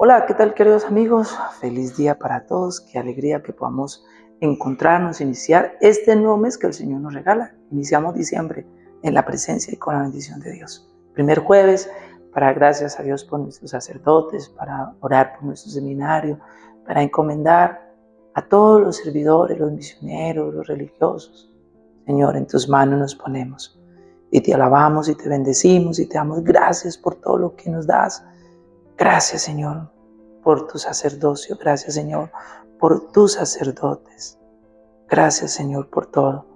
Hola, ¿qué tal queridos amigos? Feliz día para todos, qué alegría que podamos encontrarnos, iniciar este nuevo mes que el Señor nos regala. Iniciamos diciembre en la presencia y con la bendición de Dios. Primer jueves, para gracias a Dios por nuestros sacerdotes, para orar por nuestro seminario, para encomendar a todos los servidores, los misioneros, los religiosos. Señor, en tus manos nos ponemos y te alabamos y te bendecimos y te damos gracias por todo lo que nos das Gracias, Señor, por tu sacerdocio. Gracias, Señor, por tus sacerdotes. Gracias, Señor, por todo.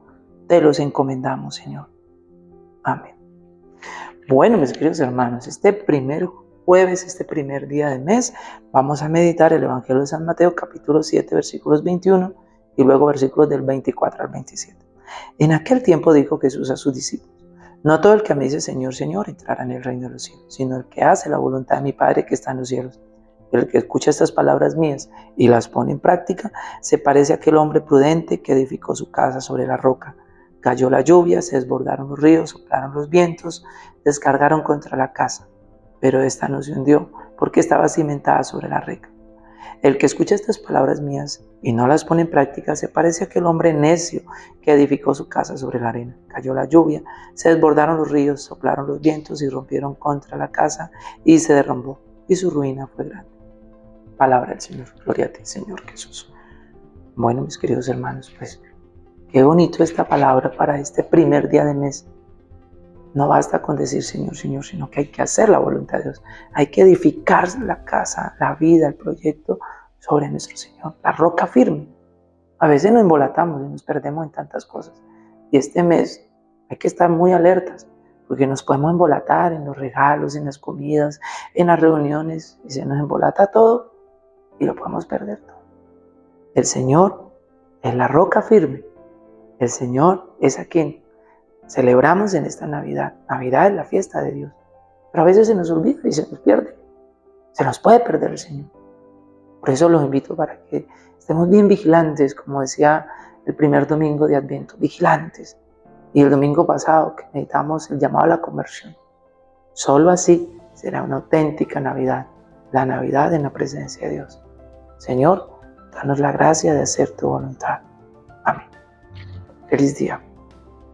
Te los encomendamos, Señor. Amén. Bueno, mis queridos hermanos, este primer jueves, este primer día del mes, vamos a meditar el Evangelio de San Mateo, capítulo 7, versículos 21 y luego versículos del 24 al 27. En aquel tiempo dijo Jesús a sus discípulos, no todo el que me dice Señor, Señor entrará en el reino de los cielos, sino el que hace la voluntad de mi Padre que está en los cielos. El que escucha estas palabras mías y las pone en práctica, se parece a aquel hombre prudente que edificó su casa sobre la roca. Cayó la lluvia, se desbordaron los ríos, soplaron los vientos, descargaron contra la casa. Pero esta no se hundió porque estaba cimentada sobre la reca. El que escucha estas palabras mías y no las pone en práctica se parece a aquel hombre necio que edificó su casa sobre la arena. Cayó la lluvia, se desbordaron los ríos, soplaron los vientos y rompieron contra la casa y se derrumbó y su ruina fue grande. Palabra del Señor. Gloria a ti, Señor Jesús. Bueno, mis queridos hermanos, pues qué bonito esta palabra para este primer día de mes. No basta con decir Señor, Señor, sino que hay que hacer la voluntad de Dios. Hay que edificar la casa, la vida, el proyecto sobre nuestro Señor, la roca firme. A veces nos embolatamos y nos perdemos en tantas cosas. Y este mes hay que estar muy alertas, porque nos podemos embolatar en los regalos, en las comidas, en las reuniones, y se nos embolata todo y lo podemos perder todo. El Señor es la roca firme. El Señor es a quien celebramos en esta Navidad. Navidad es la fiesta de Dios. Pero a veces se nos olvida y se nos pierde. Se nos puede perder el Señor. Por eso los invito para que estemos bien vigilantes, como decía el primer domingo de Adviento, vigilantes. Y el domingo pasado que meditamos el llamado a la conversión. Solo así será una auténtica Navidad, la Navidad en la presencia de Dios. Señor, danos la gracia de hacer tu voluntad. Amén. Feliz día.